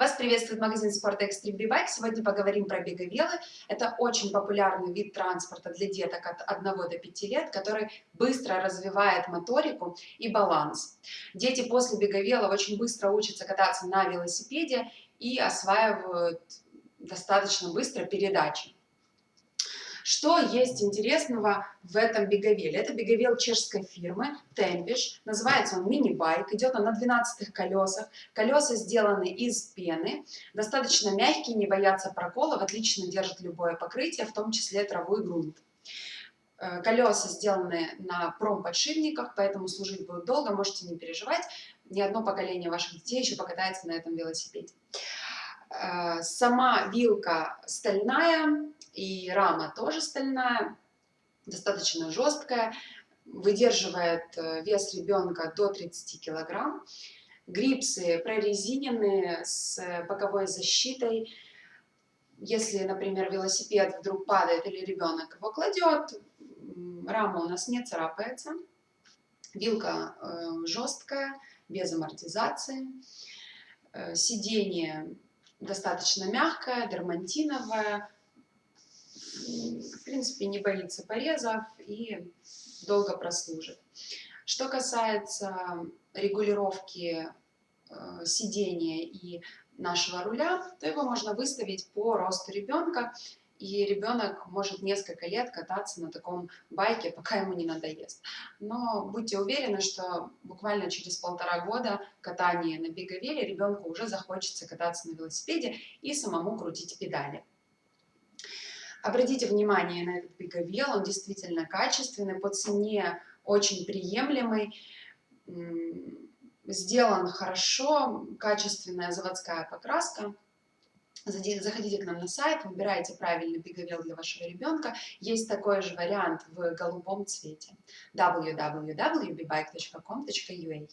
Вас приветствует магазин спорта Extreme Bike. Сегодня поговорим про беговелы. Это очень популярный вид транспорта для деток от 1 до 5 лет, который быстро развивает моторику и баланс. Дети после беговелов очень быстро учатся кататься на велосипеде и осваивают достаточно быстро передачи. Что есть интересного в этом беговеле? Это беговел чешской фирмы Tempish, называется он мини-байк, идет он на 12 колесах, колеса сделаны из пены, достаточно мягкие, не боятся проколов, отлично держат любое покрытие, в том числе траву и грунт. Э, колеса сделаны на промподшипниках, поэтому служить будут долго, можете не переживать, ни одно поколение ваших детей еще покатается на этом велосипеде. Э, сама вилка стальная, и рама тоже стальная, достаточно жесткая, выдерживает э, вес ребенка до 30 килограмм. Грипсы прорезиненные с боковой защитой. Если, например, велосипед вдруг падает или ребенок его кладет, рама у нас не царапается. Вилка э, жесткая, без амортизации. Э, сиденье достаточно мягкое, дермантиновое, в принципе, не боится порезов и долго прослужит. Что касается регулировки э, сидения и нашего руля, то его можно выставить по росту ребенка, и ребенок может несколько лет кататься на таком байке, пока ему не надоест. Но будьте уверены, что буквально через полтора года катания на беговеле ребенку уже захочется кататься на велосипеде и самому крутить педали. Обратите внимание на этот беговел, он действительно качественный, по цене очень приемлемый, сделан хорошо, качественная заводская покраска. Заходите к нам на сайт, выбирайте правильный беговел для вашего ребенка. Есть такой же вариант в голубом цвете. www.bbike.com.ua